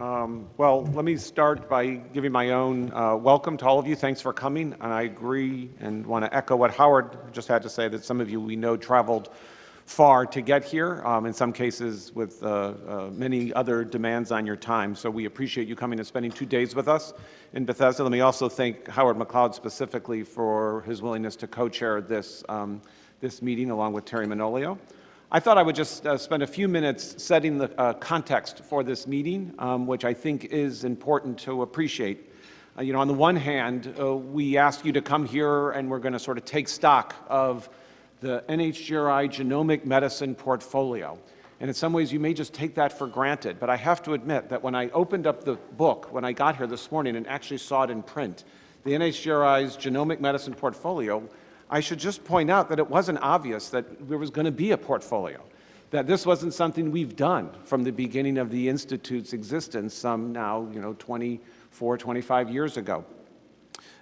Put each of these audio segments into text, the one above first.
Um, well, let me start by giving my own uh, welcome to all of you. Thanks for coming. And I agree and want to echo what Howard just had to say, that some of you we know traveled far to get here, um, in some cases with uh, uh, many other demands on your time. So we appreciate you coming and spending two days with us in Bethesda. Let me also thank Howard McLeod specifically for his willingness to co-chair this, um, this meeting along with Terry Manolio. I thought I would just uh, spend a few minutes setting the uh, context for this meeting, um, which I think is important to appreciate. Uh, you know, on the one hand, uh, we asked you to come here and we're going to sort of take stock of the NHGRI genomic medicine portfolio. And in some ways, you may just take that for granted. But I have to admit that when I opened up the book, when I got here this morning and actually saw it in print, the NHGRI's genomic medicine portfolio, I should just point out that it wasn't obvious that there was going to be a portfolio, that this wasn't something we've done from the beginning of the Institute's existence some now, you know, 24, 25 years ago.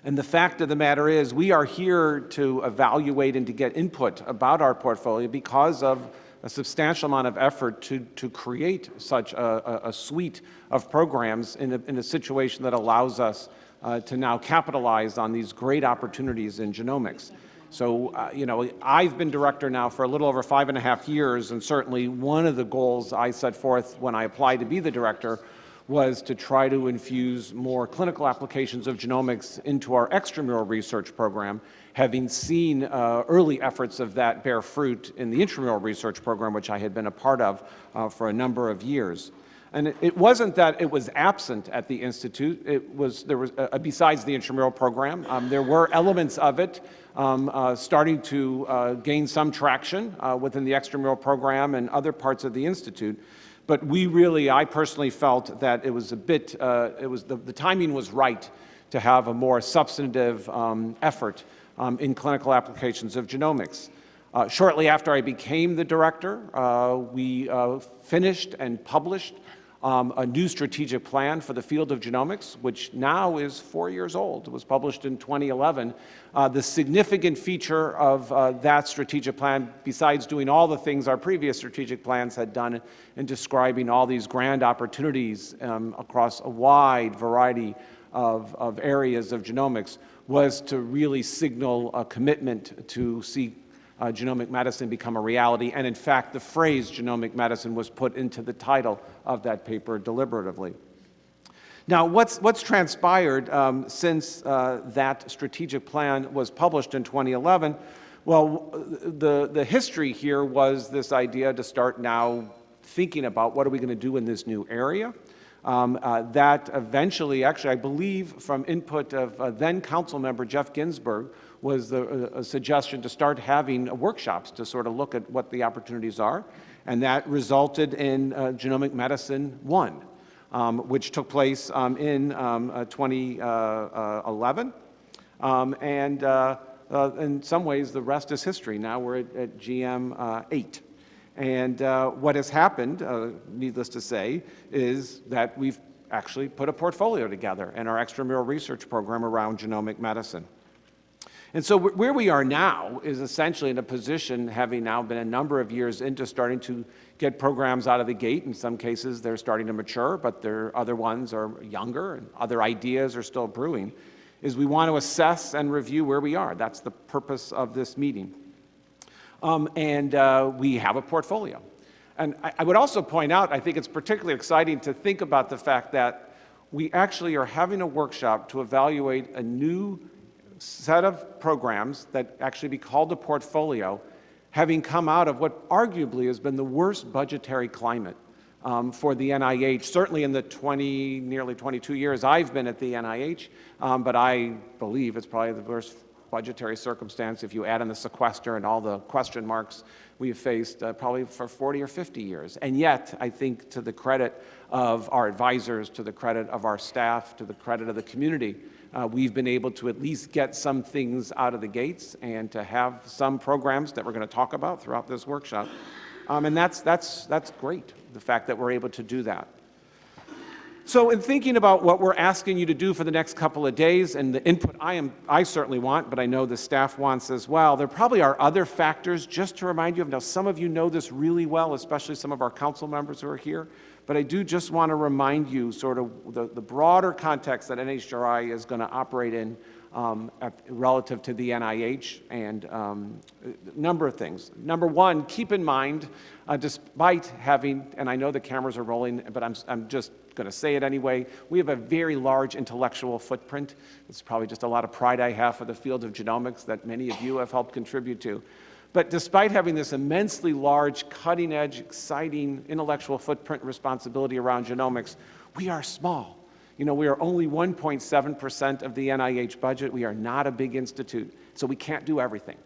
And the fact of the matter is we are here to evaluate and to get input about our portfolio because of a substantial amount of effort to, to create such a, a, suite of programs in a, in a situation that allows us uh, to now capitalize on these great opportunities in genomics. So, uh, you know, I've been director now for a little over five and a half years, and certainly one of the goals I set forth when I applied to be the director was to try to infuse more clinical applications of genomics into our extramural research program, having seen uh, early efforts of that bear fruit in the intramural research program, which I had been a part of uh, for a number of years. And it, wasn't that it was absent at the Institute. It was, there was, uh, besides the intramural program, um, there were elements of it um, uh, starting to uh, gain some traction uh, within the extramural program and other parts of the Institute. But we really, I personally felt that it was a bit, uh, it was the, the, timing was right to have a more substantive um, effort um, in clinical applications of genomics. Uh, shortly after I became the director, uh, we finished and published um, a new strategic plan for the field of genomics, which now is four years old. It was published in 2011. Uh, the significant feature of uh, that strategic plan, besides doing all the things our previous strategic plans had done in describing all these grand opportunities um, across a wide variety of, of areas of genomics, was to really signal a commitment to see uh, genomic medicine become a reality. And in fact, the phrase genomic medicine was put into the title of that paper deliberatively. Now, what's, what's transpired um, since uh, that strategic plan was published in 2011? Well, the, the history here was this idea to start now thinking about what are we going to do in this new area. Um, uh, that eventually, actually, I believe from input of uh, then council member Jeff Ginsburg, was the, a suggestion to start having workshops to sort of look at what the opportunities are. And that resulted in uh, Genomic Medicine 1, um, which took place um, in um, uh, 2011. Uh, um, and uh, uh, in some ways, the rest is history. Now we're at, at GM 8. And what has happened, needless to say, is that we've actually put a portfolio together in our extramural research program around genomic medicine. And so where we are now is essentially in a position, having now been a number of years into starting to get programs out of the gate. In some cases, they're starting to mature, but there other ones are younger and other ideas are still brewing, is we want to assess and review where we are. That's the purpose of this meeting. Um, and uh, we have a portfolio. And I, I would also point out, I think it's particularly exciting to think about the fact that we actually are having a workshop to evaluate a new set of programs that actually be called a portfolio, having come out of what arguably has been the worst budgetary climate um, for the NIH, certainly in the 20, nearly 22 years I've been at the NIH, um, but I believe it's probably the worst budgetary circumstance if you add in the sequester and all the question marks we've faced uh, probably for 40 or 50 years. And yet, I think to the credit of our advisors, to the credit of our staff, to the credit of the community, uh, we've been able to at least get some things out of the gates and to have some programs that we're going to talk about throughout this workshop. Um, and that's, that's, that's great, the fact that we're able to do that. So in thinking about what we're asking you to do for the next couple of days and the input I, am, I certainly want, but I know the staff wants as well, there probably are other factors just to remind you of. Now, some of you know this really well, especially some of our council members who are here. But I do just want to remind you sort of the, the broader context that NHGRI is going to operate in um, relative to the NIH and um, a number of things. Number one, keep in mind, uh, despite having, and I know the cameras are rolling, but I'm, I'm just going to say it anyway, we have a very large intellectual footprint. It's probably just a lot of pride I have for the field of genomics that many of you have helped contribute to. But despite having this immensely large, cutting-edge, exciting intellectual footprint responsibility around genomics, we are small. You know, we are only 1.7% of the NIH budget. We are not a big institute, so we can't do everything.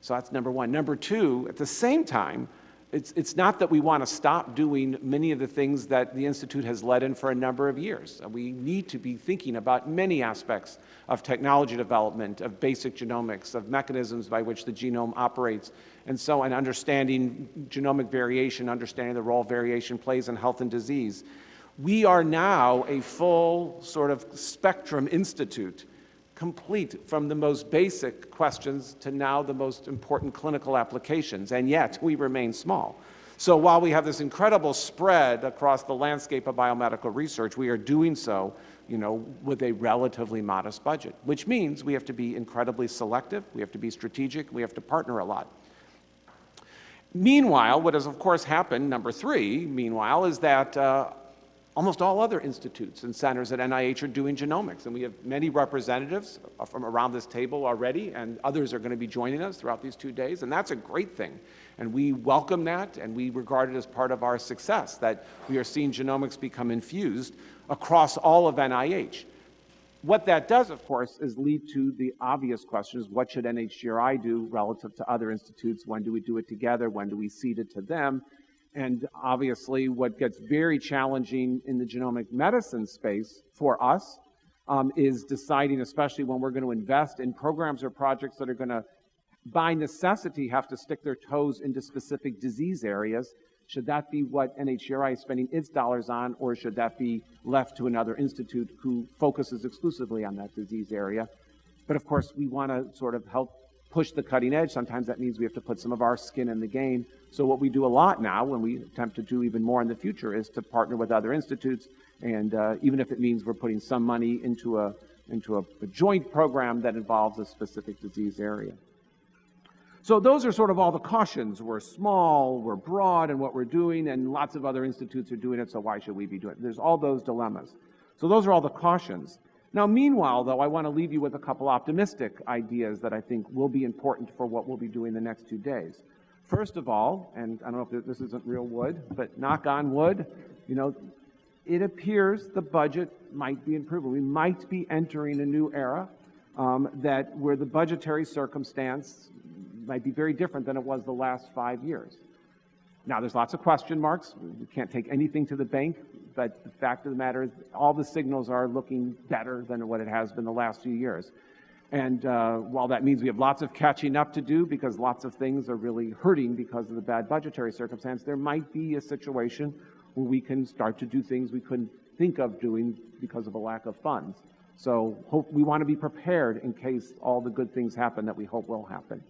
So that's number one. Number two, at the same time, it's, it's not that we want to stop doing many of the things that the Institute has led in for a number of years. We need to be thinking about many aspects of technology development, of basic genomics, of mechanisms by which the genome operates, and so on, understanding genomic variation, understanding the role variation plays in health and disease. We are now a full sort of spectrum institute, complete from the most basic questions to now the most important clinical applications, and yet we remain small. So while we have this incredible spread across the landscape of biomedical research, we are doing so you know, with a relatively modest budget, which means we have to be incredibly selective, we have to be strategic, we have to partner a lot. Meanwhile, what has of course happened, number three, meanwhile, is that uh, Almost all other institutes and centers at NIH are doing genomics, and we have many representatives from around this table already, and others are going to be joining us throughout these two days, and that's a great thing. And we welcome that, and we regard it as part of our success, that we are seeing genomics become infused across all of NIH. What that does, of course, is lead to the obvious questions, what should NHGRI do relative to other institutes? When do we do it together? When do we cede it to them? And obviously, what gets very challenging in the genomic medicine space for us um, is deciding, especially when we're going to invest in programs or projects that are going to, by necessity, have to stick their toes into specific disease areas. Should that be what NHGRI is spending its dollars on, or should that be left to another institute who focuses exclusively on that disease area? But of course, we want to sort of help push the cutting edge. Sometimes that means we have to put some of our skin in the game so what we do a lot now, when we attempt to do even more in the future, is to partner with other institutes, and uh, even if it means we're putting some money into a into a, a joint program that involves a specific disease area. So those are sort of all the cautions. We're small, we're broad in what we're doing, and lots of other institutes are doing it, so why should we be doing it? There's all those dilemmas. So those are all the cautions. Now, meanwhile, though, I want to leave you with a couple optimistic ideas that I think will be important for what we'll be doing the next two days. First of all, and I don't know if this isn't real wood, but knock on wood, you know, it appears the budget might be improving. We might be entering a new era um, that where the budgetary circumstance might be very different than it was the last five years. Now, there's lots of question marks. We can't take anything to the bank, but the fact of the matter is all the signals are looking better than what it has been the last few years. And uh, while that means we have lots of catching up to do because lots of things are really hurting because of the bad budgetary circumstance, there might be a situation where we can start to do things we couldn't think of doing because of a lack of funds. So hope, we want to be prepared in case all the good things happen that we hope will happen.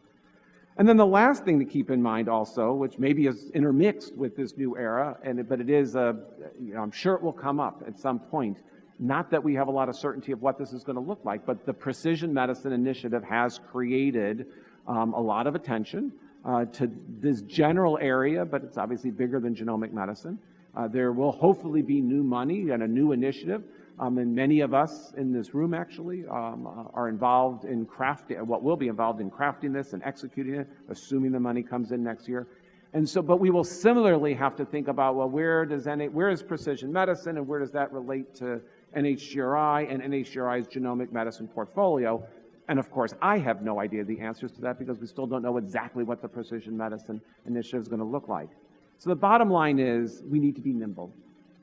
And then the last thing to keep in mind also, which maybe is intermixed with this new era, and but it is, a, you know, I'm sure it will come up at some point, not that we have a lot of certainty of what this is going to look like, but the Precision Medicine Initiative has created um, a lot of attention uh, to this general area, but it's obviously bigger than genomic medicine. Uh, there will hopefully be new money and a new initiative. Um, and many of us in this room actually um, uh, are involved in crafting, what will be involved in crafting this and executing it, assuming the money comes in next year. And so, but we will similarly have to think about, well, where does NA, where is precision medicine and where does that relate to NHGRI and NHGRI's genomic medicine portfolio. And of course, I have no idea the answers to that because we still don't know exactly what the precision medicine initiative is going to look like. So the bottom line is we need to be nimble.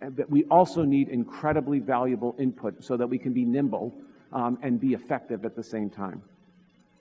But we also need incredibly valuable input so that we can be nimble um, and be effective at the same time.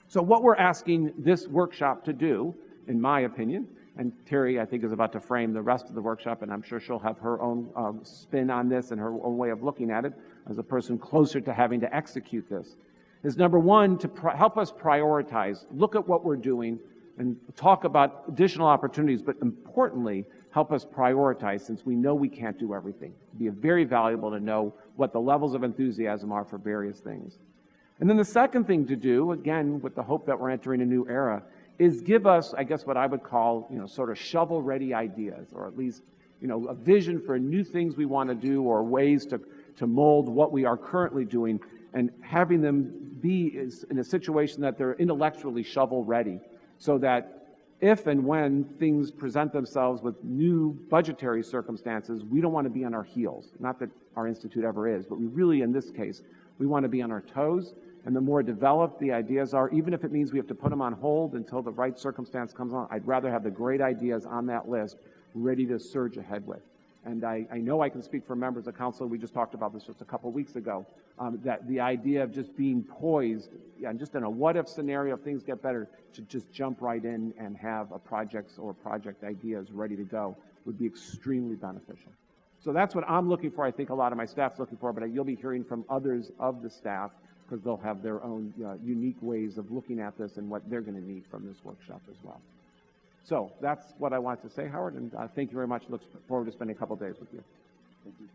So what we're asking this workshop to do, in my opinion, and Terry, I think, is about to frame the rest of the workshop, and I'm sure she'll have her own um, spin on this and her own way of looking at it as a person closer to having to execute this. Is number one, to help us prioritize, look at what we're doing, and talk about additional opportunities, but importantly, help us prioritize since we know we can't do everything. It'd be very valuable to know what the levels of enthusiasm are for various things. And then the second thing to do, again, with the hope that we're entering a new era, is give us, I guess, what I would call, you know, sort of shovel-ready ideas, or at least, you know, a vision for new things we want to do or ways to, to mold what we are currently doing and having them be in a situation that they're intellectually shovel-ready so that if and when things present themselves with new budgetary circumstances, we don't want to be on our heels. Not that our institute ever is, but we really, in this case, we want to be on our toes. And the more developed the ideas are, even if it means we have to put them on hold until the right circumstance comes on, I'd rather have the great ideas on that list ready to surge ahead with. And I, I know I can speak for members of council, we just talked about this just a couple weeks ago, um, that the idea of just being poised, and just in a what-if scenario, if things get better, to just jump right in and have a projects or project ideas ready to go would be extremely beneficial. So that's what I'm looking for. I think a lot of my staff's looking for, but you'll be hearing from others of the staff because they'll have their own uh, unique ways of looking at this and what they're going to need from this workshop as well. So that's what I wanted to say, Howard, and uh, thank you very much. Look forward to spending a couple days with you. Thank you.